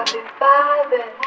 I be vibing.